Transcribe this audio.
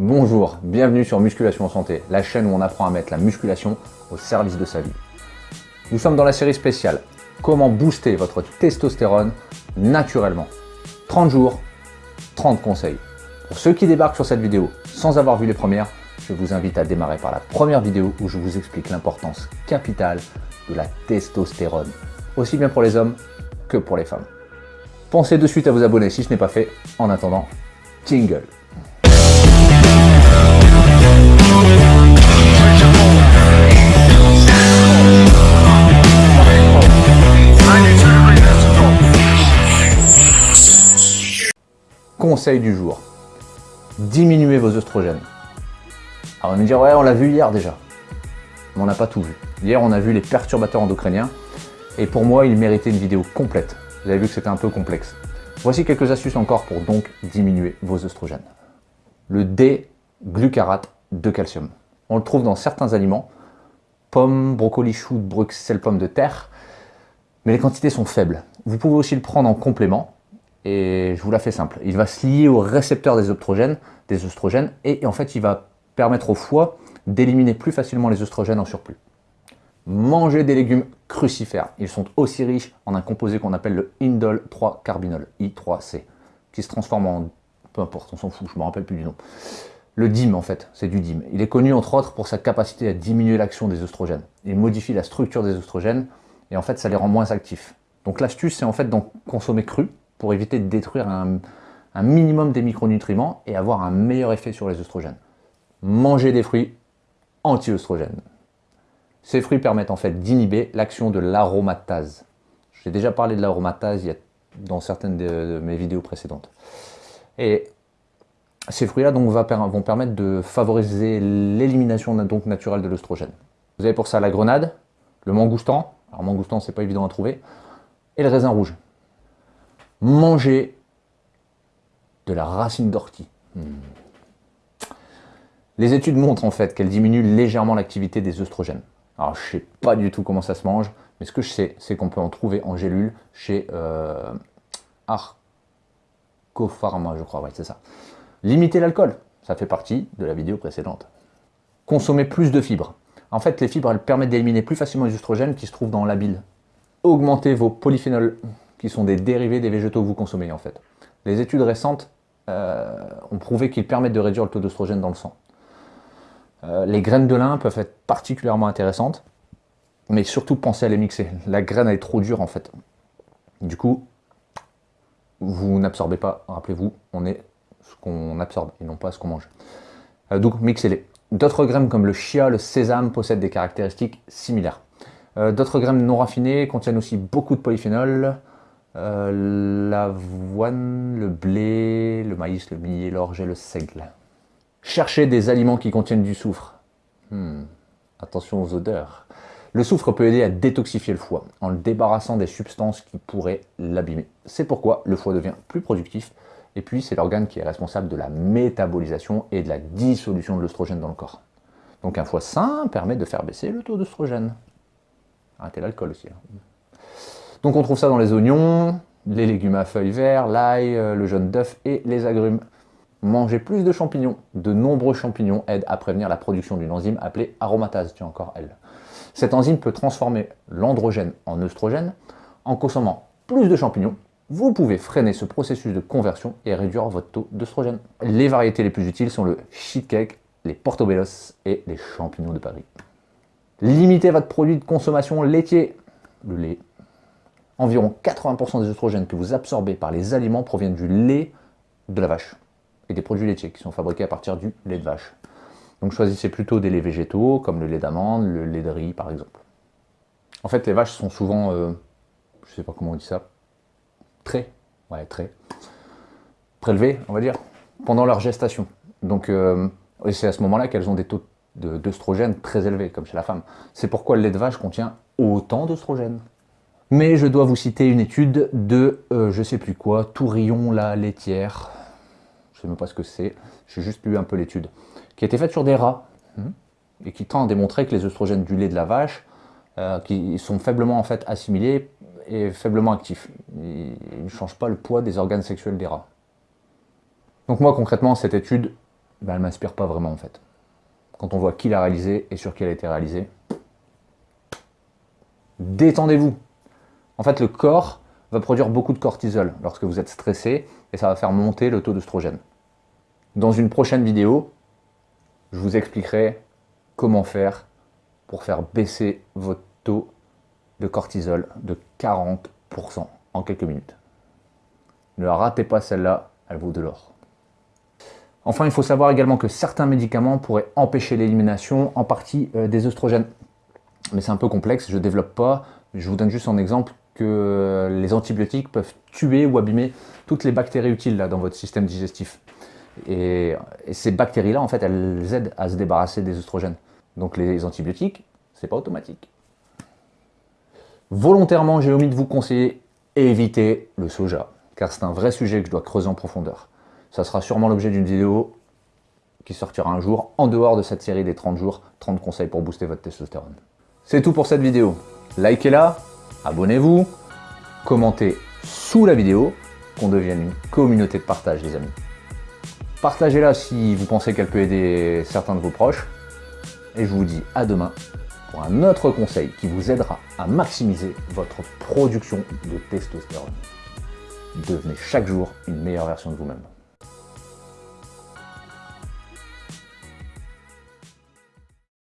Bonjour, bienvenue sur Musculation Santé, la chaîne où on apprend à mettre la musculation au service de sa vie. Nous sommes dans la série spéciale Comment booster votre testostérone naturellement 30 jours, 30 conseils. Pour ceux qui débarquent sur cette vidéo sans avoir vu les premières, je vous invite à démarrer par la première vidéo où je vous explique l'importance capitale de la testostérone, aussi bien pour les hommes que pour les femmes. Pensez de suite à vous abonner si ce n'est pas fait. En attendant, jingle Conseil du jour. Diminuez vos oestrogènes. Alors on va me dire, ouais, on l'a vu hier déjà. Mais on n'a pas tout vu. Hier, on a vu les perturbateurs endocriniens. Et pour moi, il méritait une vidéo complète. Vous avez vu que c'était un peu complexe. Voici quelques astuces encore pour donc diminuer vos oestrogènes. Le D-glucarate de calcium. On le trouve dans certains aliments, pommes, brocolis, choux, bruxelles, pommes de terre, mais les quantités sont faibles. Vous pouvez aussi le prendre en complément, et je vous la fais simple. Il va se lier au récepteur des oestrogènes, et en fait il va permettre au foie d'éliminer plus facilement les oestrogènes en surplus. Mangez des légumes crucifères. Ils sont aussi riches en un composé qu'on appelle le indol 3-carbinol, I3C, qui se transforme en... peu importe, on s'en fout, je me rappelle plus du nom. Le DIM en fait, c'est du DIM. Il est connu entre autres pour sa capacité à diminuer l'action des oestrogènes. Il modifie la structure des oestrogènes et en fait ça les rend moins actifs. Donc l'astuce c'est en fait d'en consommer cru, pour éviter de détruire un, minimum des micronutriments et avoir un meilleur effet sur les oestrogènes. Manger des fruits anti-œstrogènes. Ces fruits permettent en fait d'inhiber l'action de l'aromatase. J'ai déjà parlé de l'aromatase dans certaines de, mes vidéos précédentes. Et ces fruits-là vont permettre de favoriser l'élimination naturelle de l'œstrogène. Vous avez pour ça la grenade, le mangoustan, alors mangoustan c'est pas évident à trouver, et le raisin rouge manger de la racine d'ortie. Hmm. Les études montrent en fait qu'elle diminue légèrement l'activité des œstrogènes. Alors je ne sais pas du tout comment ça se mange, mais ce que je sais, c'est qu'on peut en trouver en gélule chez euh, Arcopharma, je crois, ouais, c'est ça. Limiter l'alcool, ça fait partie de la vidéo précédente. Consommer plus de fibres. En fait, les fibres, elles permettent d'éliminer plus facilement les œstrogènes qui se trouvent dans la bile. Augmenter vos polyphénols qui sont des dérivés des végétaux que vous consommez en fait. Les études récentes euh, ont prouvé qu'ils permettent de réduire le taux d'oestrogène dans le sang. Euh, les graines de lin peuvent être particulièrement intéressantes, mais surtout pensez à les mixer. La graine est trop dure en fait. Du coup, vous n'absorbez pas, rappelez-vous, on est ce qu'on absorbe et non pas ce qu'on mange. Euh, donc mixez-les. D'autres graines comme le chia, le sésame possèdent des caractéristiques similaires. D'autres graines non raffinées contiennent aussi beaucoup de polyphénols, euh, l'avoine, le blé, le maïs, le millet, l'orge et le seigle. Cherchez des aliments qui contiennent du soufre. Hmm, attention aux odeurs. Le soufre peut aider à détoxifier le foie en le débarrassant des substances qui pourraient l'abîmer. C'est pourquoi le foie devient plus productif et puis c'est l'organe qui est responsable de la métabolisation et de la dissolution de l'œstrogène dans le corps. Donc un foie sain permet de faire baisser le taux d'œstrogène. Arrêtez l'alcool aussi. Hein. Donc on trouve ça dans les oignons, les légumes à feuilles vertes, l'ail, euh, le jaune d'œuf et les agrumes. Manger plus de champignons. De nombreux champignons aident à prévenir la production d'une enzyme appelée aromatase, tiens encore elle. Cette enzyme peut transformer l'androgène en œstrogène. En consommant plus de champignons, vous pouvez freiner ce processus de conversion et réduire votre taux d'œstrogène. Les variétés les plus utiles sont le cake, les portobellos et les champignons de Paris. Limitez votre produit de consommation laitier, le lait, Environ 80% des oestrogènes que vous absorbez par les aliments proviennent du lait de la vache et des produits laitiers qui sont fabriqués à partir du lait de vache. Donc choisissez plutôt des laits végétaux comme le lait d'amande, le lait de riz par exemple. En fait les vaches sont souvent, euh, je ne sais pas comment on dit ça, très, ouais très, prélevées on va dire, pendant leur gestation. Donc euh, c'est à ce moment-là qu'elles ont des taux d'œstrogène très élevés comme chez la femme. C'est pourquoi le lait de vache contient autant d'œstrogène. Mais je dois vous citer une étude de, euh, je sais plus quoi, Tourillon la laitière, je sais même pas ce que c'est, j'ai juste lu un peu l'étude, qui a été faite sur des rats, hmm, et qui tend à démontrer que les oestrogènes du lait de la vache, euh, qui sont faiblement en fait assimilés et faiblement actifs. Ils ne changent pas le poids des organes sexuels des rats. Donc moi concrètement, cette étude, ben, elle ne m'inspire pas vraiment en fait. Quand on voit qui l'a réalisé et sur qui elle a été réalisée, détendez-vous. En fait, le corps va produire beaucoup de cortisol lorsque vous êtes stressé et ça va faire monter le taux d'œstrogène. Dans une prochaine vidéo, je vous expliquerai comment faire pour faire baisser votre taux de cortisol de 40% en quelques minutes. Ne ratez pas celle-là, elle vaut de l'or. Enfin, il faut savoir également que certains médicaments pourraient empêcher l'élimination en partie euh, des œstrogènes. Mais c'est un peu complexe, je ne développe pas. Je vous donne juste un exemple que les antibiotiques peuvent tuer ou abîmer toutes les bactéries utiles dans votre système digestif. Et, ces bactéries-là, en fait, elles aident à se débarrasser des œstrogènes. Donc les antibiotiques, c'est pas automatique. Volontairement, j'ai omis de vous conseiller éviter le soja, car c'est un vrai sujet que je dois creuser en profondeur. Ça sera sûrement l'objet d'une vidéo qui sortira un jour, en dehors de cette série des 30 jours, 30 conseils pour booster votre testostérone. C'est tout pour cette vidéo. Likez-la, abonnez-vous, commentez sous la vidéo, qu'on devienne une communauté de partage les amis. Partagez-la si vous pensez qu'elle peut aider certains de vos proches. Et je vous dis à demain pour un autre conseil qui vous aidera à maximiser votre production de testostérone. Devenez chaque jour une meilleure version de vous-même.